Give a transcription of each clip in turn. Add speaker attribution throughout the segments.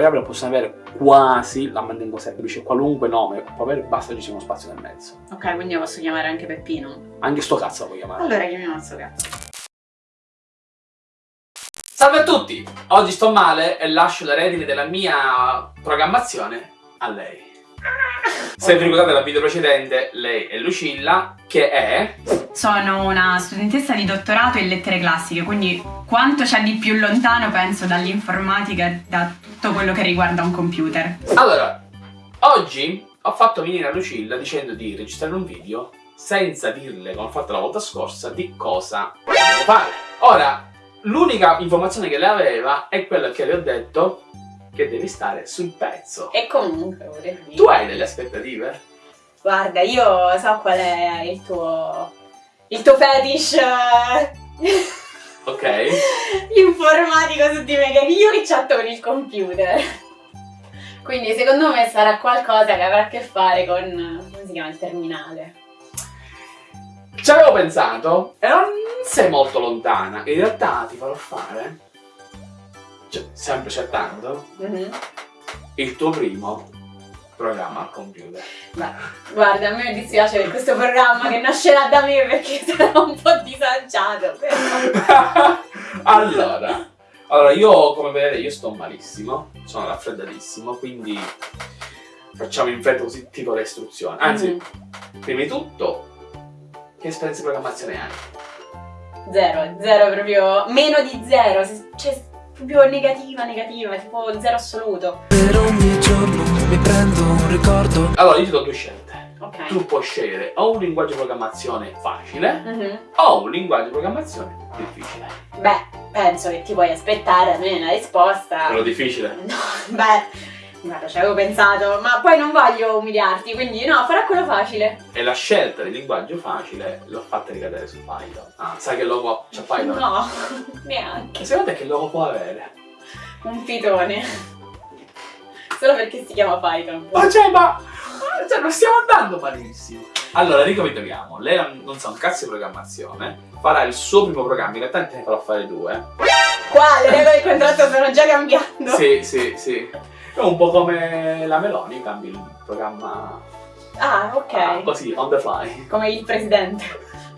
Speaker 1: variabile possono avere quasi, la mantengo semplice, qualunque nome può avere, basta ci sia uno spazio nel mezzo.
Speaker 2: Ok, quindi io posso chiamare anche Peppino.
Speaker 1: Anche sto cazzo lo puoi chiamare.
Speaker 2: Allora chiamiamo sto cazzo.
Speaker 1: Salve a tutti! Oggi sto male e lascio le redini della mia programmazione a lei. Se vi ricordate dal video precedente, lei è Lucilla, che è...
Speaker 2: Sono una studentessa di dottorato in lettere classiche, quindi quanto c'è di più lontano penso dall'informatica e da tutto quello che riguarda un computer.
Speaker 1: Allora, oggi ho fatto venire a Lucilla dicendo di registrare un video senza dirle, come ho fatto la volta scorsa, di cosa devo fare. Ora, l'unica informazione che lei aveva è quella che le ho detto che devi stare sul pezzo.
Speaker 2: E comunque vorrei dire...
Speaker 1: Tu hai delle aspettative?
Speaker 2: Guarda, io so qual è il tuo... il tuo fetish...
Speaker 1: Ok.
Speaker 2: informatico su di me, che io che chatto con il computer. Quindi secondo me sarà qualcosa che avrà a che fare con... come si chiama? il terminale.
Speaker 1: Ci avevo pensato e non sei molto lontana. In realtà ti farò fare, cioè, sempre chattando,
Speaker 2: Mhm.
Speaker 1: il tuo primo programma al computer.
Speaker 2: Beh, guarda, a me mi dispiace per questo programma che nascerà da me perché sarà un po' disagiato, però...
Speaker 1: allora, allora, io come vedete io sto malissimo, sono raffreddatissimo, quindi facciamo in fretta così tipo le istruzioni. Anzi,
Speaker 2: Mhm.
Speaker 1: prima di tutto, che esperienza di programmazione hai?
Speaker 2: Zero, zero proprio, meno di zero, cioè proprio negativa, negativa, tipo zero assoluto.
Speaker 3: Per ogni giorno mi prendo un ricordo
Speaker 1: Allora, io ti do due scelte.
Speaker 2: Ok.
Speaker 1: Tu puoi scegliere o un linguaggio di programmazione facile
Speaker 2: Mhm.
Speaker 1: o un linguaggio di programmazione difficile.
Speaker 2: Beh, penso che ti puoi aspettare almeno una risposta.
Speaker 1: Quello difficile?
Speaker 2: No, beh, guarda, ci avevo pensato, ma poi non voglio umiliarti, quindi no, farà quello facile.
Speaker 1: E la scelta del linguaggio facile l'ho fatta ricadere su Python. Ah, sai che logo c'è Python?
Speaker 2: No, neanche.
Speaker 1: Secondo te che logo può avere?
Speaker 2: Un pitone. Solo perché si chiama Python.
Speaker 1: Ma cioè, ma... Cioè, non stiamo andando malissimo. Allora, ricapitoliamo. Lei non, sa un cazzo di programmazione, farà il suo primo programma, in realtà te ne farò fare due.
Speaker 2: Qua le regole del contratto stanno già cambiando.
Speaker 1: Sì, sì, sì. È un po' come la Meloni, cambi il programma
Speaker 2: Ah, ok.
Speaker 1: ah, così, on the fly.
Speaker 2: Come il presidente.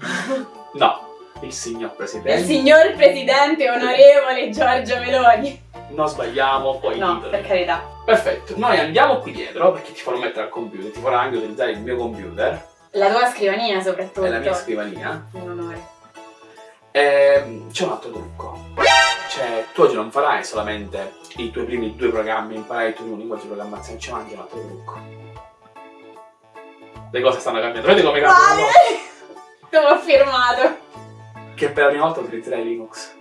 Speaker 1: No, il signor
Speaker 2: Il
Speaker 1: Presidente.
Speaker 2: signor presidente onorevole Giorgio Meloni.
Speaker 1: Non sbagliamo poi
Speaker 2: No, per carità.
Speaker 1: Perfetto, noi andiamo qui dietro perché ti farò mettere al computer, ti farò anche utilizzare il mio computer
Speaker 2: La tua scrivania soprattutto.
Speaker 1: e la mia scrivania.
Speaker 2: Un onore.
Speaker 1: Ehm, c'è un altro trucco. Cioè, tu oggi non farai solamente i tuoi primi due programmi, imparai il tuo primo linguaggio di programmazione, c'è anche un altro trucco. Le cose stanno cambiando, vedi come cambiano?
Speaker 2: Vale! Come ho firmato.
Speaker 1: Che per la prima volta utilizzerai Linux.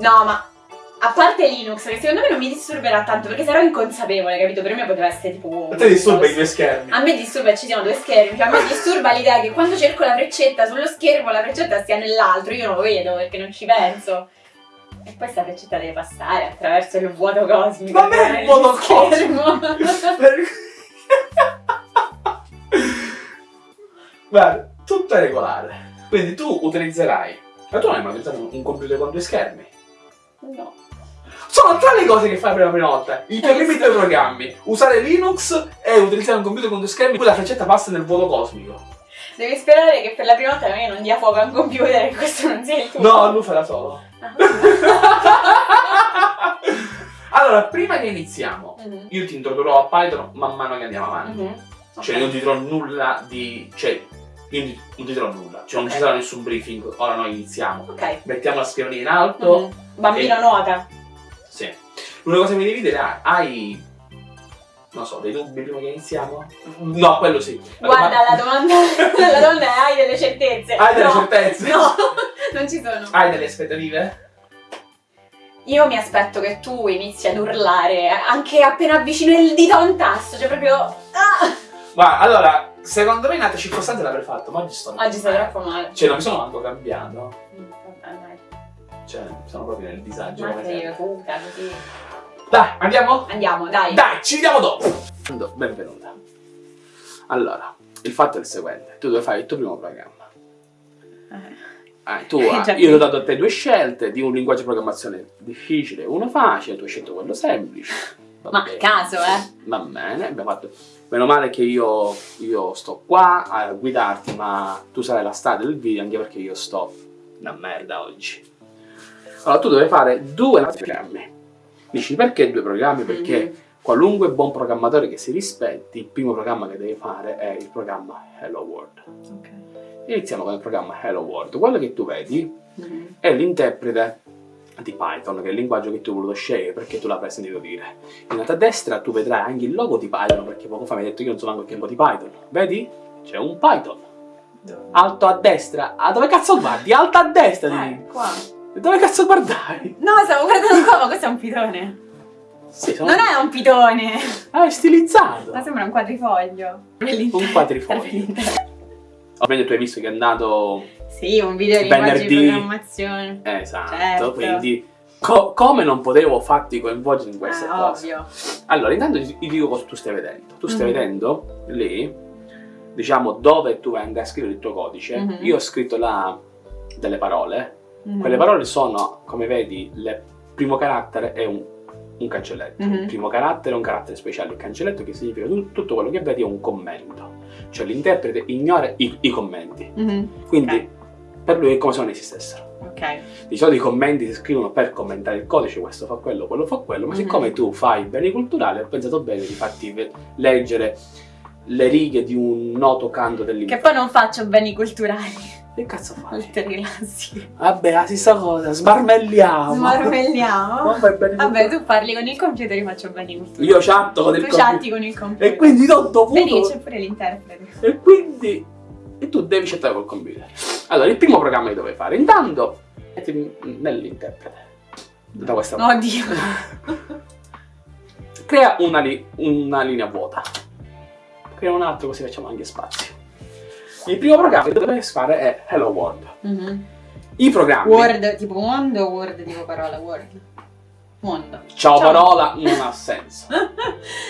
Speaker 2: No, ma a parte Linux, che secondo me non mi disturberà tanto perché sarò inconsapevole, capito? Per me poteva essere tipo.
Speaker 1: A te disturba i due schermi.
Speaker 2: A me disturba ci siano due schermi, cioè a me disturba l'idea che quando cerco la freccetta sullo schermo la freccetta stia nell'altro, io non lo vedo perché non ci penso. E poi sta freccetta deve passare attraverso il vuoto cosmico.
Speaker 1: Non è il vuoto
Speaker 2: schermo.
Speaker 1: Guarda, tutto è regolare. Quindi tu utilizzerai. Ma tu non hai mai utilizzato un computer con due schermi?
Speaker 2: no.
Speaker 1: Sono tre le cose che fai per la prima volta. I tuoi primi due programmi. Usare Linux e utilizzare un computer con due schermi, poi la freccetta passa nel vuoto cosmico.
Speaker 2: Devi sperare che per la prima volta non dia fuoco a un computer e questo non sia il tuo.
Speaker 1: No, lui farà solo.
Speaker 2: Ah.
Speaker 1: allora, prima che iniziamo,
Speaker 2: Mhm.
Speaker 1: io ti introdurrò a Python man mano che andiamo avanti.
Speaker 2: Mhm.
Speaker 1: Cioè,
Speaker 2: Ok.
Speaker 1: non ti dirò nulla di. Cioè, io non ti- non ti dirò nulla. Cioè, non ci sarà nessun briefing. Ora noi iniziamo.
Speaker 2: Ok.
Speaker 1: Mettiamo la scrivania in alto.
Speaker 2: Mhm. Bambino
Speaker 1: E-
Speaker 2: nuota.
Speaker 1: Sì. L'unica cosa che mi devi dire è: hai. Non so, dei dubbi prima che iniziamo? No, quello sì.
Speaker 2: Guarda, la domanda, la domanda è hai delle certezze?
Speaker 1: Hai delle
Speaker 2: no.
Speaker 1: certezze?
Speaker 2: No, non ci sono.
Speaker 1: Hai delle aspettative?
Speaker 2: Io mi aspetto che tu inizi ad urlare anche appena avvicino il dito a un tasto, cioè proprio... Ah!
Speaker 1: Guarda, allora, secondo me in altre circostanze l'avrei fatto, ma oggi sto.
Speaker 2: Oggi sei troppo male.
Speaker 1: Cioè, non mi sono manco cambiato.
Speaker 2: Mm, vabbè, dai.
Speaker 1: Cioè, sono proprio nel disagio.
Speaker 2: Ma sei
Speaker 1: sempre.
Speaker 2: cuca, così.
Speaker 1: Dai, andiamo?
Speaker 2: Andiamo, dai.
Speaker 1: Dai, ci vediamo dopo! Benvenuta. Allora, il fatto è il seguente: tu devi fare il tuo primo programma.
Speaker 2: Eh.
Speaker 1: Eh, tu,
Speaker 2: Eh,
Speaker 1: io ti ho dato a te due scelte di un linguaggio di programmazione difficile uno facile, tu hai scelto quello semplice. Va
Speaker 2: Ma a
Speaker 1: bene.
Speaker 2: caso, eh.
Speaker 1: Va bene, abbiamo fatto. Meno male che io, io sto qua a guidarti, ma tu sarai la star del video anche perché io sto una merda oggi. Allora, tu devi fare due programmi. Dici perché due programmi? Perché
Speaker 2: Mhm.
Speaker 1: qualunque buon programmatore che si rispetti, il primo programma che devi fare è il programma Hello World.
Speaker 2: Ok.
Speaker 1: Iniziamo con il programma Hello World. Quello che tu vedi
Speaker 2: Mhm.
Speaker 1: è l'interprete di Python, che è il linguaggio che tu hai voluto scegliere perché tu l'avrai sentito dire. In alto a destra tu vedrai anche il logo di Python, perché poco fa mi hai detto che io non so manco che logo di Python. Vedi? C'è un Python. Alto a destra. Ah, dove cazzo guardi? Alto a destra!
Speaker 2: Eh,
Speaker 1: di-
Speaker 2: qua.
Speaker 1: Dove cazzo guardai?
Speaker 2: No, stavo guardando qua, ma questo è un pitone.
Speaker 1: Sì, sono...
Speaker 2: Non è un pitone.
Speaker 1: Ah, è stilizzato.
Speaker 2: Ma sembra un quadrifoglio.
Speaker 1: Un quadrifoglio. Ovviamente tu hai visto che è andato...
Speaker 2: Sì, un video di
Speaker 1: Venerdì.
Speaker 2: programmazione.
Speaker 1: Esatto,
Speaker 2: Certo.
Speaker 1: quindi... co- come non potevo farti coinvolgere in queste
Speaker 2: Eh,
Speaker 1: cose?
Speaker 2: ovvio.
Speaker 1: Allora, intanto ti dico cosa tu stai vedendo. Tu stai
Speaker 2: Mhm.
Speaker 1: vedendo lì, diciamo, dove tu vai a scrivere il tuo codice.
Speaker 2: Mhm.
Speaker 1: Io ho scritto là delle parole.
Speaker 2: Mhm.
Speaker 1: Quelle parole sono, come vedi, il primo carattere è un, un cancelletto.
Speaker 2: Mhm.
Speaker 1: Il primo carattere è un carattere speciale. Il cancelletto che significa tu- tutto quello che vedi è un commento. Cioè l'interprete ignora i, i commenti.
Speaker 2: Mhm.
Speaker 1: Quindi
Speaker 2: Ok.
Speaker 1: per lui è come se non esistessero.
Speaker 2: Ok.
Speaker 1: Di solito i commenti si scrivono per commentare il codice, questo fa quello, quello fa quello, ma
Speaker 2: Mhm.
Speaker 1: siccome tu fai beni culturali, ho pensato bene di farti leggere le righe di un noto canto
Speaker 2: Che
Speaker 1: dell'interno.
Speaker 2: poi non faccio beni culturali.
Speaker 1: Che cazzo fai?
Speaker 2: Oltre rilassi.
Speaker 1: Vabbè, la stessa cosa, smarmelliamo.
Speaker 2: Smarmelliamo.
Speaker 1: Non fai beni
Speaker 2: Vabbè, tu parli con il computer, io faccio culturali.
Speaker 1: Io chatto con il
Speaker 2: Tu
Speaker 1: computer.
Speaker 2: chatti con il computer.
Speaker 1: E quindi ho dovuto...
Speaker 2: Vedi c'è pure l'interprete.
Speaker 1: E quindi... E tu devi chattare col computer. Allora, il primo programma che dovevi fare. Intanto, mettimi nell'interprete. Da questa parte.
Speaker 2: Oddio.
Speaker 1: Crea una, li- una linea vuota. Crea un altro così facciamo anche spazio. Il primo programma che dovrei fare è Hello World.
Speaker 2: Mhm.
Speaker 1: I programmi.
Speaker 2: Word tipo mondo o word tipo parola? Word. Mondo.
Speaker 1: Ciao,
Speaker 2: Ciao.
Speaker 1: parola non ha senso.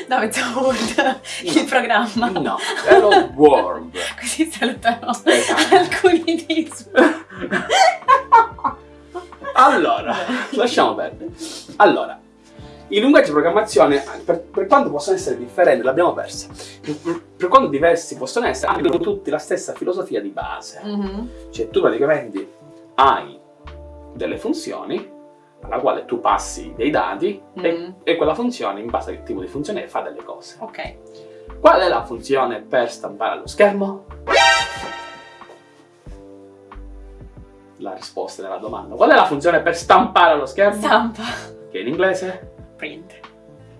Speaker 2: No, mettiamo word. Il programma.
Speaker 1: No. Hello World.
Speaker 2: Così salutano
Speaker 1: Esatto.
Speaker 2: alcuni di su.
Speaker 1: Allora, lasciamo perdere. Allora, i linguaggi di programmazione, per, per quanto possono essere differenti, l'abbiamo persa. Per, quanto diversi possono essere, hanno tutti la stessa filosofia di base.
Speaker 2: Mhm.
Speaker 1: Cioè tu praticamente hai delle funzioni alla quale tu passi dei dati e,
Speaker 2: Mhm.
Speaker 1: e quella funzione, in base al tipo di funzione, fa delle cose.
Speaker 2: Ok.
Speaker 1: Qual è la funzione per stampare allo schermo? La risposta della domanda. Qual è la funzione per stampare allo schermo?
Speaker 2: Stampa.
Speaker 1: Che in inglese?
Speaker 2: Print.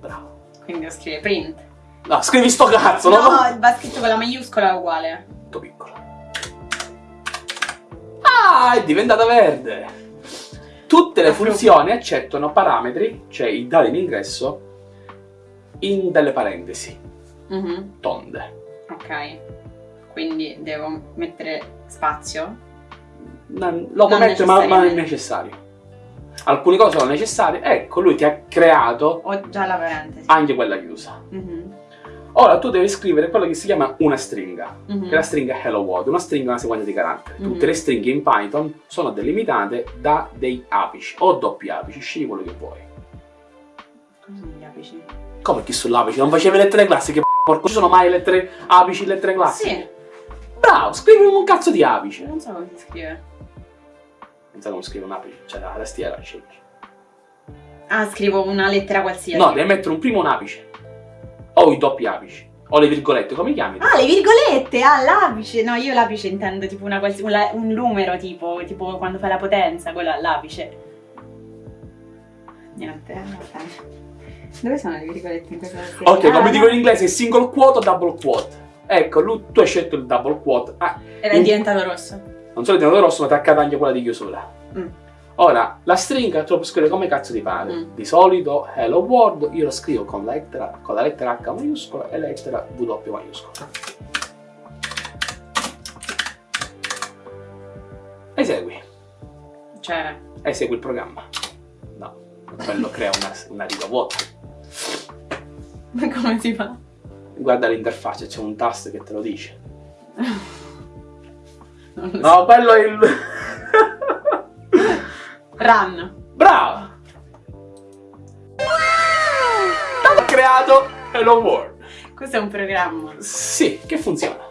Speaker 1: Bravo.
Speaker 2: Quindi devo scrivere print.
Speaker 1: No, scrivi sto cazzo,
Speaker 2: No,
Speaker 1: no?
Speaker 2: va scritto con la maiuscola uguale.
Speaker 1: Molto piccolo. Ah, è diventata verde. Tutte le funzioni accettano parametri, cioè i dati di ingresso, in delle parentesi
Speaker 2: Mhm.
Speaker 1: tonde.
Speaker 2: Ok. Quindi devo mettere spazio.
Speaker 1: Non- lo
Speaker 2: Non
Speaker 1: mettere, ma, ma è necessario. Alcune cose sono necessarie. Ecco, lui ti ha creato
Speaker 2: Ho già la parentesi.
Speaker 1: anche quella chiusa.
Speaker 2: Mhm.
Speaker 1: Ora tu devi scrivere quello che si chiama una stringa.
Speaker 2: Mhm.
Speaker 1: che è la stringa hello world, una stringa è una sequenza di caratteri.
Speaker 2: Mhm.
Speaker 1: Tutte le stringhe in Python sono delimitate da dei apici o doppi apici, scegli quello che vuoi.
Speaker 2: Cosa sono gli apici?
Speaker 1: Come chi sull'apice? Non facevi lettere classiche, porco, ci sono mai lettere apici, lettere classiche?
Speaker 2: Sì.
Speaker 1: Bravo, scrivi un cazzo di apice.
Speaker 2: Non so come si scrive.
Speaker 1: Non sai come scrive un apice, c'è la tastiera, scegli.
Speaker 2: Ah, scrivo una lettera qualsiasi.
Speaker 1: No, devi mettere un primo un apice. O i doppi apici. O le virgolette, come chiami?
Speaker 2: Ah, le virgolette! Ah, l'apice! No, io l'apice intendo tipo una quals- un, la- numero, tipo, tipo quando fai la potenza, quello è l'apice. Niente, eh, va bene. Dove sono le virgolette in questa tastiera?
Speaker 1: Ok,
Speaker 2: Ah,
Speaker 1: come
Speaker 2: no.
Speaker 1: dico in inglese, single quote o double quote. Ecco, lui, tu hai scelto il double quote. Ah,
Speaker 2: Ed è diventato rosso.
Speaker 1: Non solo il tenuto rosso, ma ti accade anche quella di chiusura.
Speaker 2: Mm.
Speaker 1: Ora, la stringa tu la puoi scrivere come cazzo ti pare.
Speaker 2: Mm.
Speaker 1: Di solito, hello world, io la scrivo con la lettera, con la lettera H maiuscola e la lettera W maiuscola. Esegui,
Speaker 2: Cioè,
Speaker 1: esegui il programma. No, quello crea una, una riga vuota.
Speaker 2: come si fa?
Speaker 1: Guarda l'interfaccia, c'è un tasto che te lo dice.
Speaker 2: So.
Speaker 1: No, quello è il...
Speaker 2: Run.
Speaker 1: Brava! Ho creato Hello World.
Speaker 2: Questo è un programma.
Speaker 1: Sì, che funziona.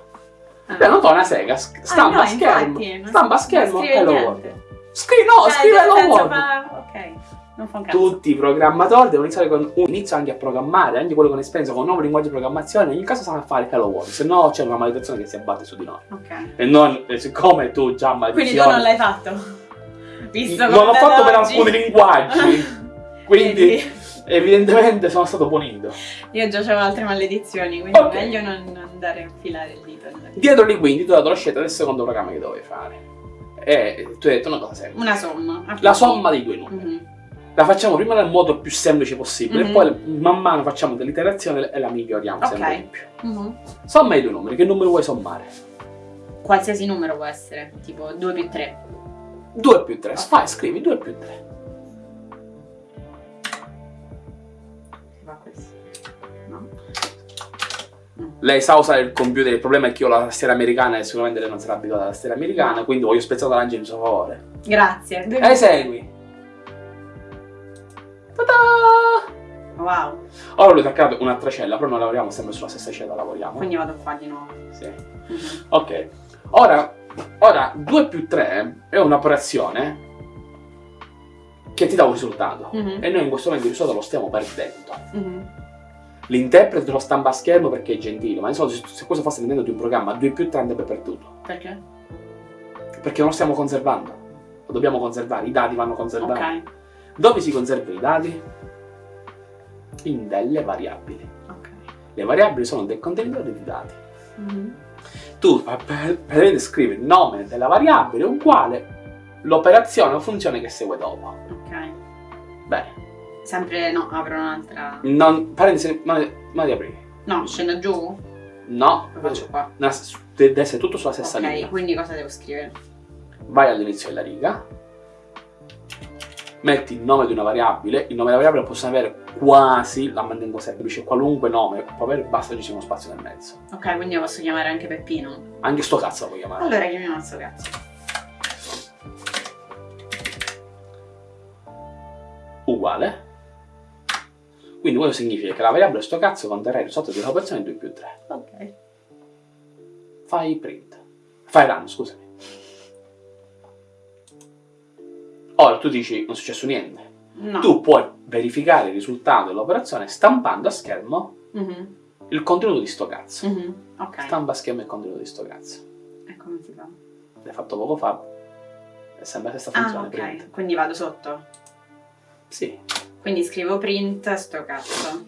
Speaker 2: Ah.
Speaker 1: Beh, non fa una sega, sc- stampa
Speaker 2: Ah, no,
Speaker 1: schermo.
Speaker 2: infatti,
Speaker 1: Stampa schermo, Hello
Speaker 2: niente.
Speaker 1: World. Scri- no,
Speaker 2: Cioè,
Speaker 1: scrive Hello World.
Speaker 2: fa- Ok, non un.
Speaker 1: Tutti i programmatori devono iniziare con un inizio anche a programmare, anche quelli con esperienza con nuovi linguaggi di programmazione, in ogni caso sanno fare Hello World, se no c'è una maledizione che si abbatte su di noi.
Speaker 2: Ok.
Speaker 1: E non, e siccome tu già maledizione...
Speaker 2: Quindi tu non l'hai fatto? Visto
Speaker 1: Non
Speaker 2: come
Speaker 1: l'ho
Speaker 2: da
Speaker 1: fatto per alcuni linguaggi, quindi evidentemente sono stato punito.
Speaker 2: Io già avevo altre maledizioni, quindi
Speaker 1: Ok.
Speaker 2: meglio non andare a infilare il dito.
Speaker 1: Dietro di quindi tu hai dato la scelta del secondo programma che dovevi fare. E tu hai detto una cosa semplice.
Speaker 2: Una somma.
Speaker 1: La somma dei due numeri.
Speaker 2: Mhm.
Speaker 1: La facciamo prima nel modo più semplice possibile
Speaker 2: Mhm.
Speaker 1: e poi man mano facciamo delle iterazioni e la miglioriamo
Speaker 2: Ok.
Speaker 1: sempre di più.
Speaker 2: Mhm.
Speaker 1: Somma i due numeri, che numero vuoi sommare?
Speaker 2: Qualsiasi numero può essere, tipo 2 più 3.
Speaker 1: 2 più 3, fai, scrivi 2 più 3.
Speaker 2: Si fa così. No?
Speaker 1: Lei sa usare il computer, il problema è che io ho la tastiera americana e sicuramente lei non sarà abituata alla tastiera americana,
Speaker 2: No.
Speaker 1: quindi voglio spezzare l'angelo in suo favore.
Speaker 2: Grazie. Due-
Speaker 1: Esegui. Ta-da!
Speaker 2: Wow.
Speaker 1: Ora ha creato un'altra cella, però non lavoriamo sempre sulla stessa cella, lavoriamo.
Speaker 2: Quindi vado qua di nuovo.
Speaker 1: Sì.
Speaker 2: Mhm.
Speaker 1: Ok. Ora, ora 2 più 3 è un'operazione che ti dà un risultato.
Speaker 2: Mhm.
Speaker 1: E noi in questo momento il risultato lo stiamo perdendo.
Speaker 2: Mhm.
Speaker 1: L'interprete te lo stampa a schermo perché è gentile, ma se- se questo fosse all'interno di un programma 2 più 3 andrebbe perduto.
Speaker 2: Perché?
Speaker 1: Perché non lo stiamo conservando. Lo dobbiamo conservare, i dati vanno conservati.
Speaker 2: Ok.
Speaker 1: Dove si conservano i dati? In delle variabili.
Speaker 2: Ok.
Speaker 1: Le variabili sono dei contenitori di dati.
Speaker 2: Mhm.
Speaker 1: Tu per- per- praticamente scrivi il nome della variabile uguale l'operazione o funzione che segue dopo.
Speaker 2: Ok.
Speaker 1: Bene.
Speaker 2: Sempre no, apro un'altra.
Speaker 1: Non, parentesi, ma, ma di aprire.
Speaker 2: No, scendo giù?
Speaker 1: No,
Speaker 2: Lo faccio qua.
Speaker 1: Deve essere tutto sulla stessa
Speaker 2: Ok,
Speaker 1: linea.
Speaker 2: quindi cosa devo scrivere?
Speaker 1: Vai all'inizio della riga, metti il nome di una variabile, il nome della variabile possono avere quasi, la mantengo semplice, qualunque nome può avere, basta che ci sia uno spazio nel mezzo.
Speaker 2: Ok, quindi lo posso chiamare anche Peppino.
Speaker 1: Anche sto cazzo lo puoi chiamare.
Speaker 2: Allora chiamiamo sto cazzo.
Speaker 1: Uguale. Quindi questo significa che la variabile sto cazzo conterrà il risultato di un'operazione 2 più 3.
Speaker 2: Ok.
Speaker 1: Fai print. Fai run, scusami. Ora tu dici non è successo niente.
Speaker 2: No.
Speaker 1: Tu puoi verificare il risultato dell'operazione stampando a schermo
Speaker 2: Mhm.
Speaker 1: il contenuto di sto cazzo.
Speaker 2: Mhm. Ok.
Speaker 1: Stampa a schermo il contenuto di sto cazzo.
Speaker 2: E come si fa?
Speaker 1: L'hai fatto poco fa. È sempre la stessa
Speaker 2: Ah,
Speaker 1: funzione.
Speaker 2: ok.
Speaker 1: print.
Speaker 2: Quindi vado sotto.
Speaker 1: Sì.
Speaker 2: Quindi scrivo print sto cazzo.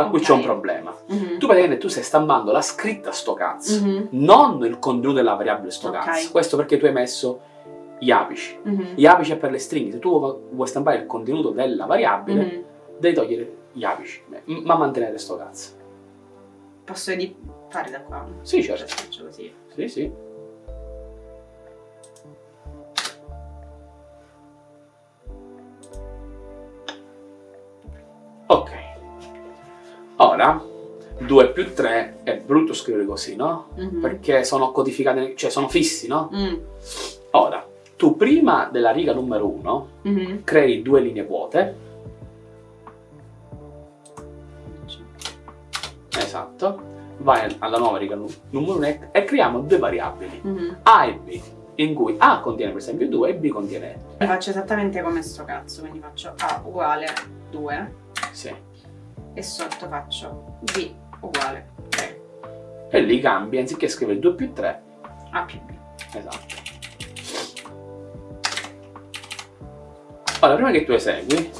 Speaker 1: Ora qui
Speaker 2: Ok.
Speaker 1: c'è un problema.
Speaker 2: Mhm.
Speaker 1: Tu praticamente tu stai stampando la scritta sto cazzo.
Speaker 2: Mhm.
Speaker 1: Non il contenuto della variabile sto
Speaker 2: Ok.
Speaker 1: cazzo. Questo perché tu hai messo gli apici.
Speaker 2: Mhm.
Speaker 1: Gli apici è per le stringhe. Se tu vuoi stampare il contenuto della variabile,
Speaker 2: Mhm.
Speaker 1: devi togliere gli apici, ma mantenere sto cazzo.
Speaker 2: Posso fare da qua?
Speaker 1: Sì, certo.
Speaker 2: faccio così.
Speaker 1: Sì, sì. Ora, 2 più 3 è brutto scrivere così, no?
Speaker 2: Mhm.
Speaker 1: Perché sono codificati, cioè sono fissi, no?
Speaker 2: Mm.
Speaker 1: Ora, tu prima della riga numero 1
Speaker 2: Mhm.
Speaker 1: crei due linee vuote. Esatto. Vai alla nuova riga nu- numero 1 e, creiamo due variabili,
Speaker 2: Mhm.
Speaker 1: A e B, in cui A contiene per esempio 2 e B contiene
Speaker 2: E faccio esattamente come sto cazzo, quindi faccio A uguale 2
Speaker 1: sì.
Speaker 2: E sotto faccio B uguale 3.
Speaker 1: E lì cambi, anziché scrivere 2 più 3,
Speaker 2: A più B.
Speaker 1: esatto. Ora, prima che tu esegui,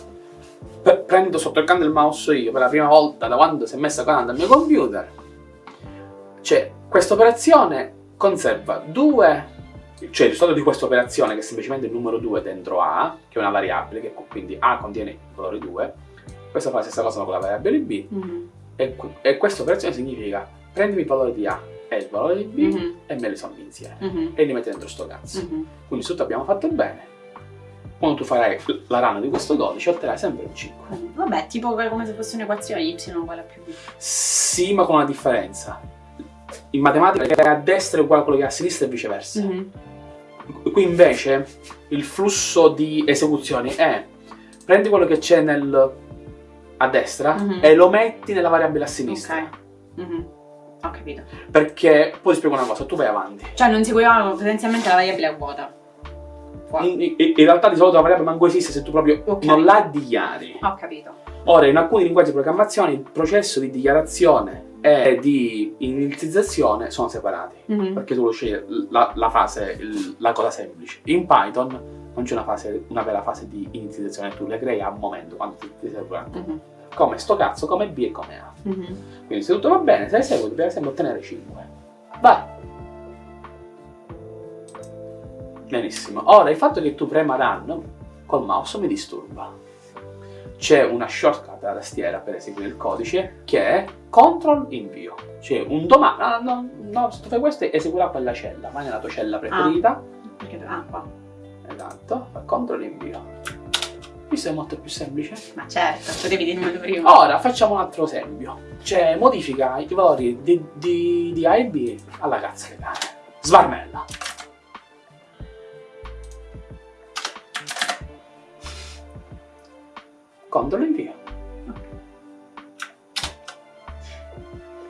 Speaker 1: pre- prendo sotto il canto del mouse io per la prima volta da quando si è messa qua dal mio computer. Cioè, questa operazione conserva due, cioè il risultato di questa operazione che è semplicemente il numero 2 dentro A, che è una variabile, che quindi A contiene il valore 2, questa fa la stessa cosa con la variabile B,
Speaker 2: Mhm.
Speaker 1: e, e questa operazione significa prendimi il valore di A e il valore di B
Speaker 2: Mhm.
Speaker 1: e me li sommi insieme
Speaker 2: Mhm.
Speaker 1: e li metti dentro sto cazzo.
Speaker 2: Mhm.
Speaker 1: Quindi tutto abbiamo fatto bene. quando tu farai la run di questo codice otterrai sempre un 5.
Speaker 2: Vabbè, tipo come se fosse un'equazione y uguale a più b.
Speaker 1: Sì, ma con una differenza. In matematica che è a destra è uguale a quello che è a sinistra e viceversa.
Speaker 2: Mhm.
Speaker 1: Qui invece il flusso di esecuzioni è prendi quello che c'è nel a destra
Speaker 2: Mhm.
Speaker 1: e lo metti nella variabile a sinistra.
Speaker 2: Ok. Mhm. Ho capito.
Speaker 1: Perché poi ti spiego una cosa, tu vai avanti.
Speaker 2: Cioè non seguivamo potenzialmente la variabile a vuota.
Speaker 1: In, in- in realtà di solito la variabile manco esiste se tu proprio
Speaker 2: Ok.
Speaker 1: non la dichiari.
Speaker 2: Ho capito.
Speaker 1: Ora, in alcuni linguaggi di programmazione il processo di dichiarazione e di inizializzazione sono separati.
Speaker 2: Mhm.
Speaker 1: Perché tu lo scegli la, la fase, il- la cosa semplice. In Python non c'è una, fase, una vera fase di inizializzazione, tu le crei a un momento quando ti, ti stai programmando.
Speaker 2: Mhm.
Speaker 1: Come sto cazzo, come B e come A.
Speaker 2: Mhm.
Speaker 1: Quindi se tutto va bene, se esegui, per esempio ottenere 5. Vai! Benissimo. Ora il fatto che tu prema run col mouse mi disturba. C'è una shortcut alla tastiera per eseguire il codice che è control invio. Cioè un domani, no, no, no, se tu fai questo eseguirà quella cella, vai nella tua cella preferita,
Speaker 2: Perché ah, qua.
Speaker 1: Esatto, fa control invio. Questo è molto più semplice.
Speaker 2: Ma certo, potevi dirmelo prima.
Speaker 1: Ora facciamo un altro esempio. Cioè, modifica i valori di, di, di A e B alla cazzo che cane. Svarnella. Controllo invio.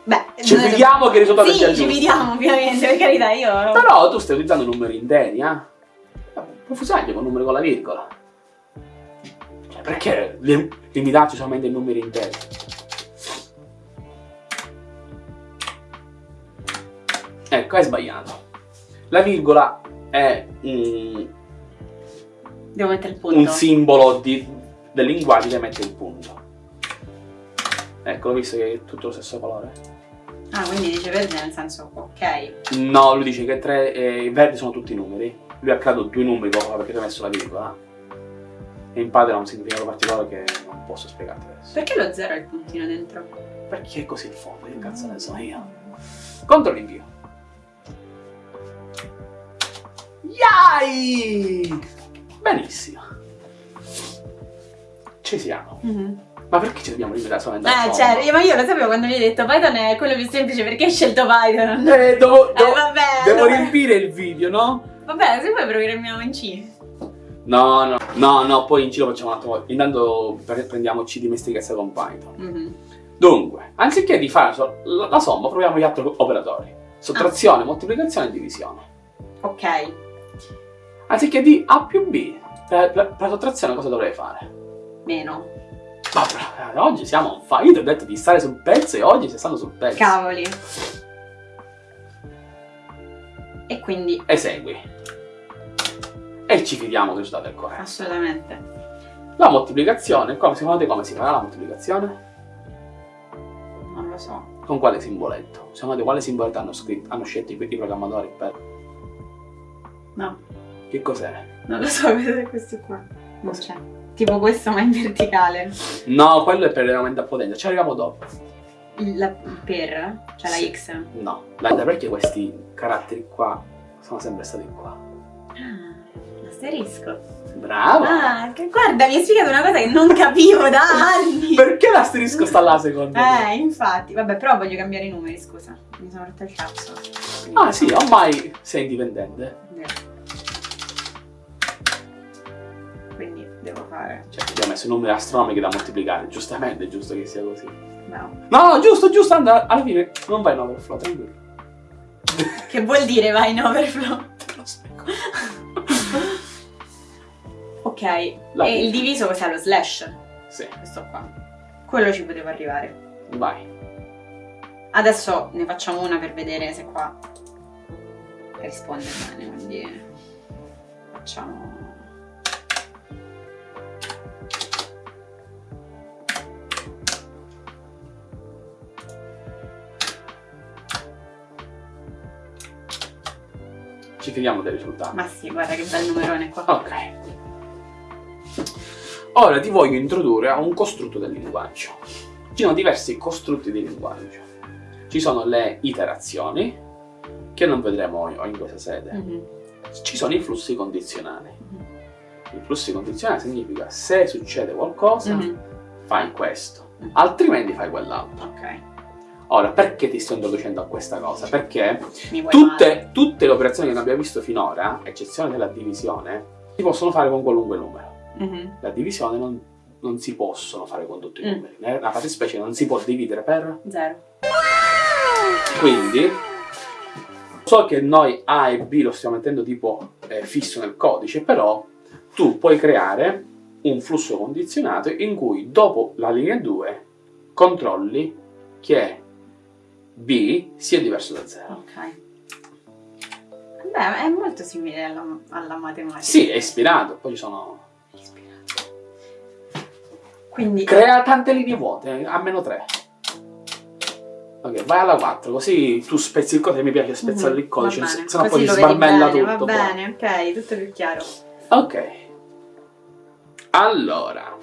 Speaker 2: Beh,
Speaker 1: Ci vediamo che risultato
Speaker 2: Sì, ci vediamo ovviamente, per carità, io...
Speaker 1: Però tu stai utilizzando numeri interi, eh? Puoi usarli con numeri con la virgola. Cioè, perché lim- limitarci solamente ai numeri interi? Ecco, hai sbagliato. La virgola è un,
Speaker 2: Devo mettere il punto.
Speaker 1: un simbolo di- del linguaggio che mette il punto. Ecco, l'ho visto che è tutto lo stesso colore?
Speaker 2: Ah, quindi dice verde nel senso, ok.
Speaker 1: No, lui dice che tre, eh, i verdi sono tutti numeri. Lui ha creato due numeri fa perché ti ha messo la virgola. E in Python ha un significato particolare che non posso spiegarti adesso.
Speaker 2: Perché lo zero ha il puntino dentro?
Speaker 1: Perché è così il fondo? Che cazzo ne so io? Contro l'invio. Yai! Benissimo. Ci siamo.
Speaker 2: Mhm.
Speaker 1: Ma perché ci dobbiamo limitare solamente al
Speaker 2: Eh, certo, io- ma io lo sapevo quando gli hai detto Python è quello più semplice perché hai scelto Python.
Speaker 1: Eh, devo,
Speaker 2: Eh,
Speaker 1: devo-
Speaker 2: vabbè,
Speaker 1: devo
Speaker 2: allora-
Speaker 1: riempire il video, no?
Speaker 2: Vabbè, se poi programmiamo in C.
Speaker 1: No, no, no, no, poi in giro facciamo un attimo. Intanto pre- prendiamoci dimestichezza con Python.
Speaker 2: Mhm.
Speaker 1: Dunque, anziché di fare la, la somma, proviamo gli altri operatori. Sottrazione, moltiplicazione e divisione.
Speaker 2: Ok.
Speaker 1: Anziché di A più B, per, per- per la sottrazione cosa dovrei fare?
Speaker 2: Meno.
Speaker 1: Ma eh, oggi siamo on fire. Io ti ho detto di stare sul pezzo e oggi stai stando sul pezzo.
Speaker 2: Cavoli. E quindi,
Speaker 1: Esegui. E ci fidiamo che risultato è corretto.
Speaker 2: assolutamente.
Speaker 1: La moltiplicazione, come, secondo te come si farà la moltiplicazione?
Speaker 2: Non lo so.
Speaker 1: Con quale simboletto? Secondo te quale simboletto hanno, scritto, hanno scelto i, i programmatori per...
Speaker 2: No,
Speaker 1: Che cos'è?
Speaker 2: non lo so cos'è questo qua. Non c'è. Tipo questo ma in verticale.
Speaker 1: No, quello è per l'aumento a potenza, ci arriviamo dopo.
Speaker 2: La- per, cioè
Speaker 1: Sì.
Speaker 2: la X.
Speaker 1: No, la- perché questi caratteri qua sono sempre stati qua?
Speaker 2: Ah, l'asterisco.
Speaker 1: Bravo!
Speaker 2: Ah, che- guarda, mi hai spiegato una cosa che non capivo da anni.
Speaker 1: Perché l'asterisco sta là secondo me?
Speaker 2: Eh, infatti. Vabbè, però voglio cambiare i numeri, scusa. Mi sono rotto il cazzo.
Speaker 1: Ah sì, ormai sei indipendente.
Speaker 2: Quindi devo fare.
Speaker 1: Cioè, ho messo numeri astronomici da moltiplicare, giustamente è giusto che sia così.
Speaker 2: No.
Speaker 1: No, no, giusto, giusto, anda, alla fine non vai in overflow, tranquillo.
Speaker 2: Che vuol dire vai in overflow?
Speaker 1: Te lo spiego.
Speaker 2: Ok.
Speaker 1: La
Speaker 2: e il diviso cos'è? Lo slash?
Speaker 1: Sì,
Speaker 2: Questo qua. Quello ci potevo arrivare.
Speaker 1: vai.
Speaker 2: Adesso ne facciamo una per vedere se qua risponde bene, quindi facciamo...
Speaker 1: Ci fidiamo del risultato.
Speaker 2: Ma sì, guarda che bel numerone qua.
Speaker 1: Ok. Ora ti voglio introdurre a un costrutto del linguaggio. Ci sono diversi costrutti di linguaggio. Ci sono le iterazioni, che non vedremo in questa sede.
Speaker 2: Mhm,
Speaker 1: Ci sono i flussi condizionali.
Speaker 2: mhm.
Speaker 1: Il flusso condizionale significa se succede qualcosa,
Speaker 2: Mhm.
Speaker 1: fai questo,
Speaker 2: Mhm.
Speaker 1: altrimenti fai quell'altro.
Speaker 2: Ok.
Speaker 1: Ora, perché ti sto introducendo a questa cosa? Perché tutte, tutte le operazioni che abbiamo visto finora, eccezione della divisione, si possono fare con qualunque numero.
Speaker 2: Mhm.
Speaker 1: La divisione non, non si possono fare con tutti i
Speaker 2: Mm.
Speaker 1: numeri. Nella fattispecie non si può dividere per...
Speaker 2: Zero.
Speaker 1: Quindi, so che noi A e B lo stiamo mettendo tipo eh, fisso nel codice, però tu puoi creare un flusso condizionato in cui dopo la linea 2 controlli che B sia diverso da 0.
Speaker 2: Ok. Beh, è molto simile alla, alla matematica.
Speaker 1: Sì, è ispirato, poi ci sono...
Speaker 2: Quindi
Speaker 1: Crea tante linee vuote, a meno 3. Ok, vai alla 4, così tu spezzi il codice, mi piace spezzare il codice,
Speaker 2: Va
Speaker 1: se
Speaker 2: bene.
Speaker 1: se no poi
Speaker 2: vedi
Speaker 1: sbarmella
Speaker 2: bene,
Speaker 1: tutto.
Speaker 2: Va bene, ok, tutto più chiaro.
Speaker 1: Ok. Allora,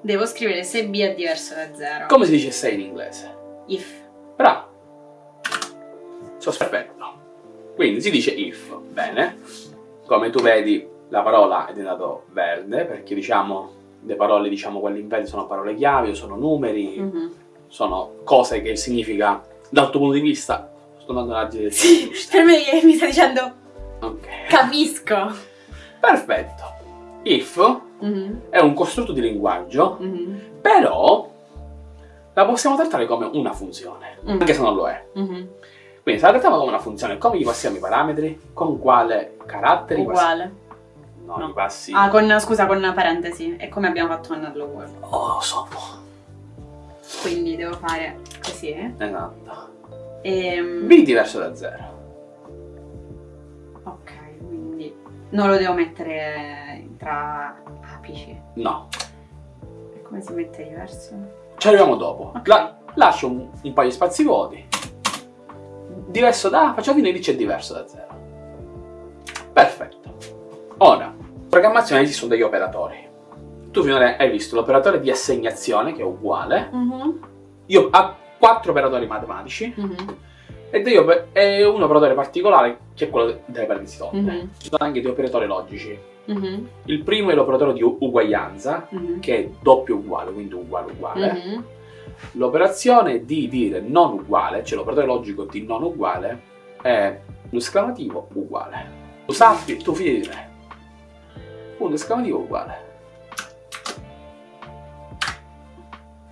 Speaker 2: Devo scrivere se B è diverso da 0.
Speaker 1: come si dice 6 in inglese?
Speaker 2: If.
Speaker 1: Bravo. Sono perfetto. Quindi si dice if. Bene. Come tu vedi, la parola è diventato verde, perché diciamo, le parole, diciamo, quelle in verde sono parole chiave, sono numeri,
Speaker 2: Mhm.
Speaker 1: sono cose che significa, dal tuo punto di vista, sto nella direzione
Speaker 2: Sì, per me mi sta dicendo
Speaker 1: Ok.
Speaker 2: capisco.
Speaker 1: Perfetto. If
Speaker 2: Mhm,
Speaker 1: è un costrutto di linguaggio,
Speaker 2: mhm,
Speaker 1: però la possiamo trattare come una funzione,
Speaker 2: Mm.
Speaker 1: anche se non lo è.
Speaker 2: mhm.
Speaker 1: Quindi se la trattiamo come una funzione, come gli passiamo i parametri? Con quale carattere?
Speaker 2: Uguale.
Speaker 1: No,
Speaker 2: No.
Speaker 1: passi...
Speaker 2: Ah, con, scusa, con una parentesi. È come abbiamo fatto con Hello World.
Speaker 1: Oh, sono.
Speaker 2: Quindi devo fare così.
Speaker 1: Esatto.
Speaker 2: Ehm,
Speaker 1: B diverso da 0.
Speaker 2: ok, quindi non lo devo mettere tra apici.
Speaker 1: No.
Speaker 2: E come si mette diverso?
Speaker 1: Ci arriviamo dopo. La- lascio un, un paio di spazi vuoti. Diverso da... Facciamo finire dice diverso da 0. Perfetto. Ora, in programmazione esistono degli operatori. Tu finora hai visto l'operatore di assegnazione, che è uguale.
Speaker 2: Mhm,
Speaker 1: Io ho quattro operatori matematici.
Speaker 2: mhm,
Speaker 1: E degli oper- e un operatore particolare, che è quello delle parentesi tolte.
Speaker 2: mhm,
Speaker 1: Ci sono anche dei operatori logici.
Speaker 2: Mhm,
Speaker 1: Il primo è l'operatore di uguaglianza,
Speaker 2: mhm,
Speaker 1: che è doppio uguale, quindi uguale uguale.
Speaker 2: mhm.
Speaker 1: L'operazione di dire non uguale, cioè l'operatore logico di non uguale, è l'esclamativo uguale. Tu sappi, tu fidi di me. Punto esclamativo uguale.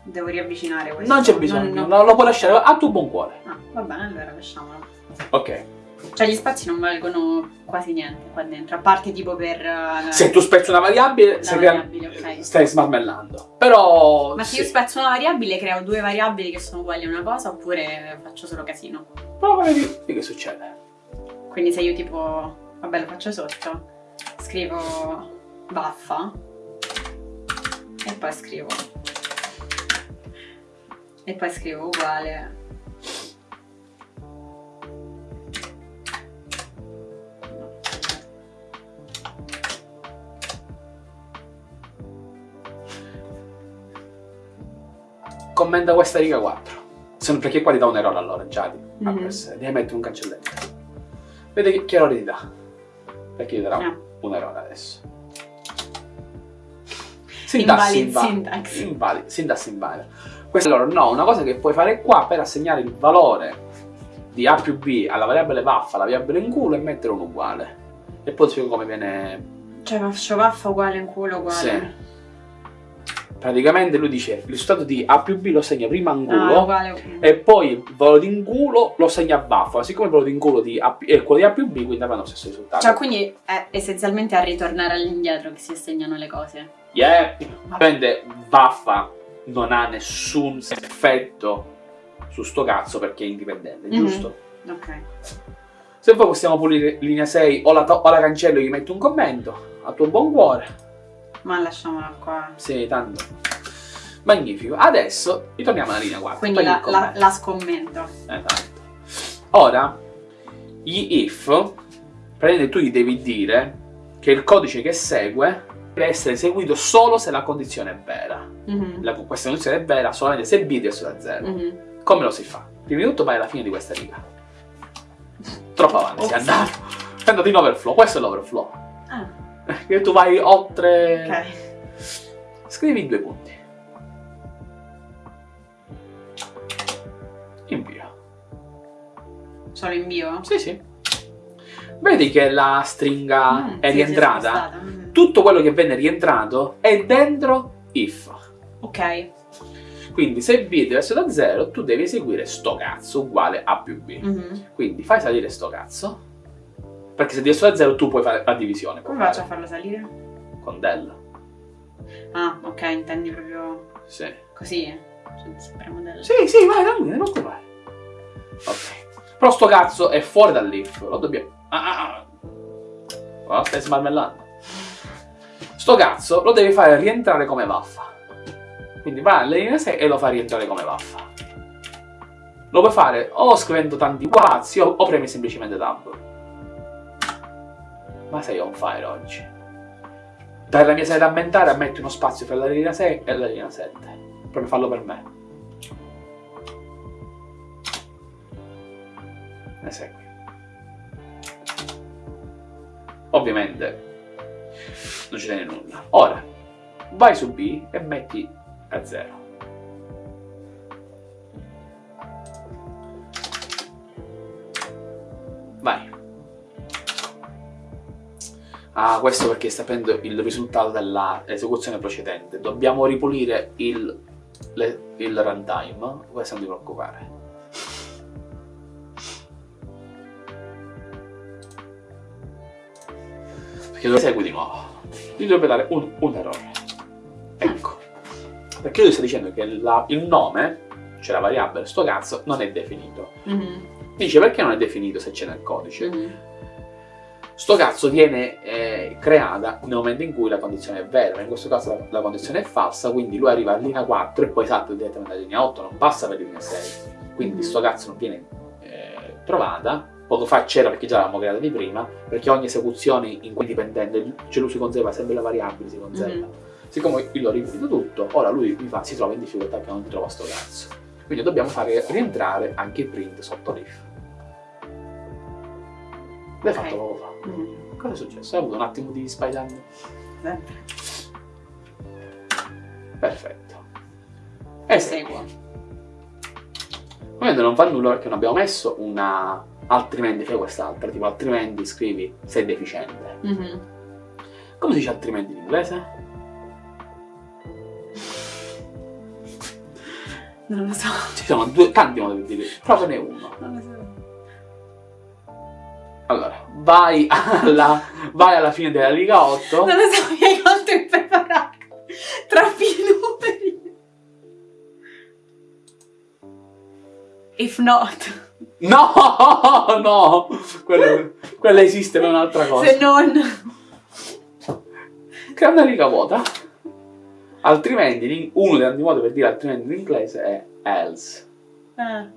Speaker 2: Devo riavvicinare questo.
Speaker 1: Non c'è bisogno,
Speaker 2: Non- non-
Speaker 1: non lo puoi lasciare a tuo buon cuore.
Speaker 2: Ah, va bene, allora lasciamolo.
Speaker 1: Ok.
Speaker 2: Cioè gli spazi non valgono quasi niente qua dentro, a parte tipo per... eh,
Speaker 1: Se tu spezzi una variabile, stai crea-
Speaker 2: variabile, ok.
Speaker 1: stai smarmellando. Però...
Speaker 2: Ma se
Speaker 1: sì.
Speaker 2: io spezzo una variabile, creo due variabili che sono uguali a una cosa, oppure faccio solo casino.
Speaker 1: A vedere che succede.
Speaker 2: Quindi se io tipo... Vabbè, lo faccio sotto. Scrivo baffa. E poi scrivo... E poi scrivo uguale.
Speaker 1: Commenta questa riga 4. Se perché qua ti dà un errore allora, già. di- per sé. Devi mettere un cancelletto. Vedi che, che errore ti dà. Perché ti darà
Speaker 2: Ah.
Speaker 1: un errore adesso.
Speaker 2: Invalid
Speaker 1: inva-
Speaker 2: syntax.
Speaker 1: Invalid, sintassi invalida. Questo allora no, una cosa che puoi fare qua per assegnare il valore di A più B alla variabile vaffa, alla variabile in culo e mettere un uguale. E poi ti spiego come viene
Speaker 2: Cioè faccio baffa uguale in culo uguale.
Speaker 1: Sì. Praticamente lui dice il risultato di A più B lo segna prima in
Speaker 2: Ah,
Speaker 1: e poi il valore di in culo lo segna a baffa. Siccome il valore di in culo di A più- è quello di A più B, quindi avranno lo stesso risultato.
Speaker 2: Cioè, quindi è essenzialmente a ritornare all'indietro che si assegnano le cose.
Speaker 1: Yeah. Ovviamente baffa non ha nessun effetto su sto cazzo perché è indipendente,
Speaker 2: Mhm.
Speaker 1: giusto?
Speaker 2: Ok.
Speaker 1: Se poi possiamo pulire linea 6 o la, o la cancello e gli metto un commento, a tuo buon cuore.
Speaker 2: Ma lasciamola qua.
Speaker 1: Sì, tanto. Magnifico. Adesso ritorniamo alla linea 4.
Speaker 2: Quindi la, la- la scommento.
Speaker 1: Esatto. Ora, gli if, praticamente tu gli devi dire che il codice che segue deve essere eseguito solo se la condizione è vera.
Speaker 2: Mhm.
Speaker 1: La, questa condizione è vera solamente se b è diverso da 0.
Speaker 2: Mhm.
Speaker 1: Come lo si fa? Prima di tutto vai alla fine di questa riga. Troppo avanti, sei
Speaker 2: Ops.
Speaker 1: andato. Sei andato in overflow, questo è l'overflow.
Speaker 2: Ah,
Speaker 1: Che tu vai oltre...
Speaker 2: ok.
Speaker 1: Scrivi due punti. Invia.
Speaker 2: Solo invio?
Speaker 1: Sì, sì. Vedi che la stringa
Speaker 2: Mm,
Speaker 1: è
Speaker 2: sì,
Speaker 1: rientrata?
Speaker 2: spostata. Mm.
Speaker 1: Tutto quello che venne rientrato è dentro if.
Speaker 2: Ok.
Speaker 1: Quindi se b è diverso da 0, tu devi eseguire sto cazzo uguale a più b.
Speaker 2: Mhm.
Speaker 1: Quindi fai salire sto cazzo. Perché se è diverso da 0 tu puoi fare la divisione.
Speaker 2: Come faccio a farlo salire?
Speaker 1: Con del.
Speaker 2: Ah, ok, intendi proprio
Speaker 1: Sì.
Speaker 2: così? Cioè, Spremo del...
Speaker 1: Sì, sì, vai, tranquillo, non preoccupare. Ok. Però sto cazzo è fuori dall'if, lo dobbiamo... Ah, ah, ah. Stai smarmellando. Sto cazzo lo devi fare rientrare come vaffa. Quindi vai alla linea 6 e lo fai rientrare come vaffa. Lo puoi fare o scrivendo tanti quazzi o, o premi semplicemente tab. Ma sei on fire oggi. Dai la mia serie da ammentare, metti uno spazio tra la linea 6 e la linea 7. Proprio farlo per me. Ne segui. Ovviamente non ci tiene nulla. Ora, vai su B e metti a 0. Ah, questo perché sta prendendo il risultato dell'esecuzione precedente. Dobbiamo ripulire il, le- il runtime. Questo non ti preoccupare. Perché lo esegui di nuovo. Gli dovrebbe dare un, un errore. Ecco. Perché lui sta dicendo che la- il nome, cioè la variabile, sto cazzo, non è definito.
Speaker 2: Mhm.
Speaker 1: Dice perché non è definito se c'è nel codice?
Speaker 2: Mhm.
Speaker 1: Sto cazzo viene eh, creata nel momento in cui la condizione è vera, ma in questo caso la, la condizione è falsa, quindi lui arriva a linea 4 e poi salta direttamente alla linea 8, non passa per linea 6. Quindi
Speaker 2: Mhm.
Speaker 1: sto cazzo non viene eh, trovata. Poco fa c'era perché già l'avevamo creata di prima, perché ogni esecuzione in cui dipendente, cioè lui si conserva sempre la variabile, si conserva.
Speaker 2: Mhm.
Speaker 1: Siccome io l'ho riempito tutto, ora lui fa- si trova in difficoltà che non trova sto cazzo. Quindi dobbiamo fare rientrare anche il print sotto l'if. L'hai
Speaker 2: Ok.
Speaker 1: fatto.
Speaker 2: Mhm.
Speaker 1: Cosa è successo? Hai avuto un attimo di spider
Speaker 2: Sempre.
Speaker 1: Perfetto. E
Speaker 2: Seguo.
Speaker 1: Ovviamente non fa nulla perché non abbiamo messo una... altrimenti fai quest'altra, tipo altrimenti scrivi sei deficiente.
Speaker 2: Mhm.
Speaker 1: Come si dice altrimenti in inglese?
Speaker 2: Non lo so.
Speaker 1: Ci sono due, tanti modi per dire, provane uno.
Speaker 2: Non lo so.
Speaker 1: Vai alla, vai alla fine della Liga 8.
Speaker 2: Non lo so, mi hai molto impreparato. Troppi numeri. If not.
Speaker 1: No, no, quello, quella esiste per un'altra cosa.
Speaker 2: Se non.
Speaker 1: Crea una riga vuota. Altrimenti, uno dei tanti modi per dire altrimenti in inglese è else.
Speaker 2: Ah,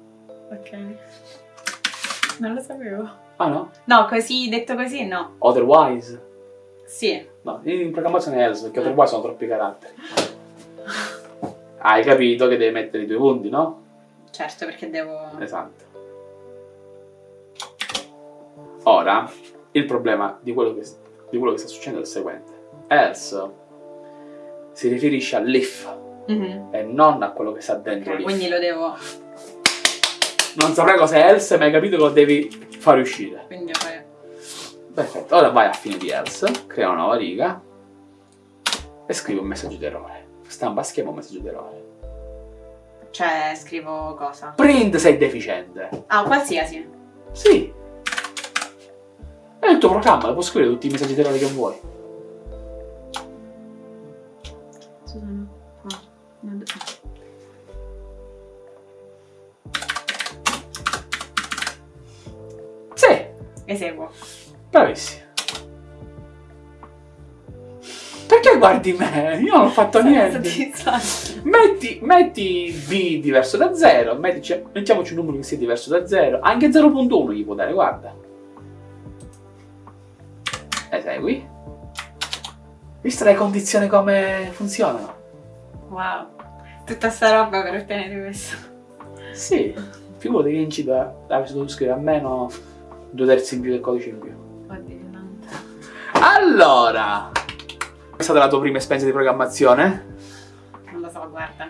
Speaker 2: ok. Non lo sapevo.
Speaker 1: Ah no?
Speaker 2: No, così, detto così, no.
Speaker 1: Otherwise.
Speaker 2: Sì.
Speaker 1: No, in programmazione è else, perché otherwise sono troppi caratteri. Hai capito che devi mettere i due punti, no?
Speaker 2: Certo, perché devo...
Speaker 1: Esatto. Ora, il problema di quello che, di quello che sta succedendo è il seguente. Else si riferisce all'if
Speaker 2: Mhm.
Speaker 1: e non a quello che sta dentro
Speaker 2: Ok,
Speaker 1: l'if.
Speaker 2: quindi lo devo...
Speaker 1: Non saprai cos'è else, ma hai capito che lo devi fare uscire.
Speaker 2: Quindi fare...
Speaker 1: Perfetto, ora vai a fine di else, crea una nuova riga e scrivi un messaggio di errore. Stampa schema un messaggio di errore.
Speaker 2: Cioè, scrivo cosa?
Speaker 1: Print sei deficiente.
Speaker 2: Ah, qualsiasi.
Speaker 1: Sì. È il tuo programma, puoi scrivere tutti i messaggi di errore che vuoi.
Speaker 2: Sono qua. Non- Eseguo.
Speaker 1: bravissimo. Perché guardi me? Io non ho fatto
Speaker 2: Sono
Speaker 1: niente. Metti, metti B diverso da 0, mettici- mettiamoci un numero che sia diverso da 0, anche 0.1 gli può dare, guarda. Esegui. Visto le condizioni come funzionano?
Speaker 2: Wow. Tutta sta roba per ottenere questo.
Speaker 1: Sì, figurati che in C avresti dovuto scrivere almeno due terzi in più del codice in più. Allora, è stata la tua prima esperienza di programmazione?
Speaker 2: Non lo so, guarda.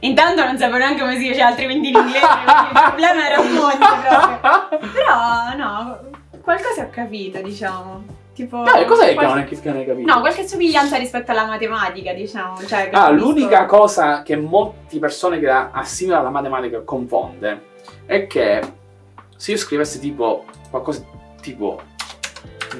Speaker 2: Intanto non sapevo neanche come si dice altrimenti in inglese, il problema era un mondo proprio. Però, no, qualcosa ho capito, diciamo. Tipo...
Speaker 1: Dai, cos'è che
Speaker 2: qual-
Speaker 1: non, è, che non hai capito?
Speaker 2: No, qualche somiglianza rispetto alla matematica, diciamo. Cioè,
Speaker 1: Ah, l'unica cosa che molte persone che la assimilano alla matematica confonde è che se io scrivessi tipo qualcosa tipo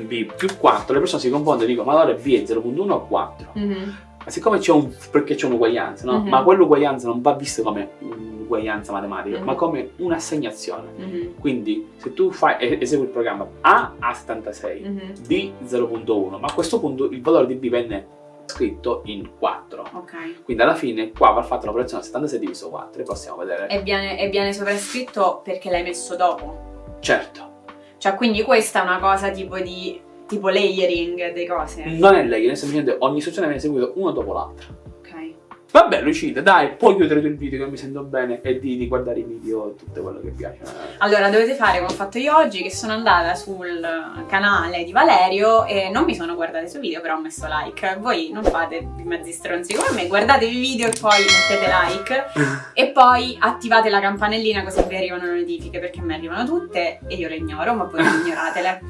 Speaker 1: b più 4, le persone si confondono e dicono ma allora b è 0.1 o 4?
Speaker 2: Mhm.
Speaker 1: Ma siccome c'è un perché c'è un'uguaglianza, no?
Speaker 2: Mhm.
Speaker 1: Ma quell'uguaglianza non va vista come un'uguaglianza matematica,
Speaker 2: Mhm.
Speaker 1: ma come un'assegnazione.
Speaker 2: Mhm.
Speaker 1: Quindi se tu fai, esegui il programma A a 76,
Speaker 2: Mhm.
Speaker 1: B 0.1, ma a questo punto il valore di B venne scritto in 4.
Speaker 2: Ok.
Speaker 1: Quindi alla fine qua va fatta l'operazione 76 diviso 4 e possiamo vedere.
Speaker 2: E viene, e viene sovrascritto perché l'hai messo dopo.
Speaker 1: Certo,
Speaker 2: Cioè, quindi questa è una cosa tipo di. tipo layering delle cose.
Speaker 1: non è è semplicemente ogni istruzione viene eseguita una dopo l'altra. Vabbè Lucilla, dai, puoi chiudere tu il video che mi sento bene e di, di guardare i video e tutto quello che piace.
Speaker 2: Allora, dovete fare come ho fatto io oggi, che sono andata sul canale di Valerio e non mi sono guardata i suoi video, però ho messo like. Voi non fate i mezzi stronzi come me, guardate i video e poi mettete like e poi attivate la campanellina così vi arrivano le notifiche, perché mi arrivano tutte e io le ignoro, ma voi ignoratele.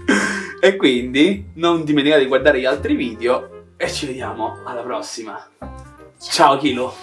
Speaker 1: E quindi non dimenticate di guardare gli altri video e ci vediamo alla prossima. Ciao Kilo!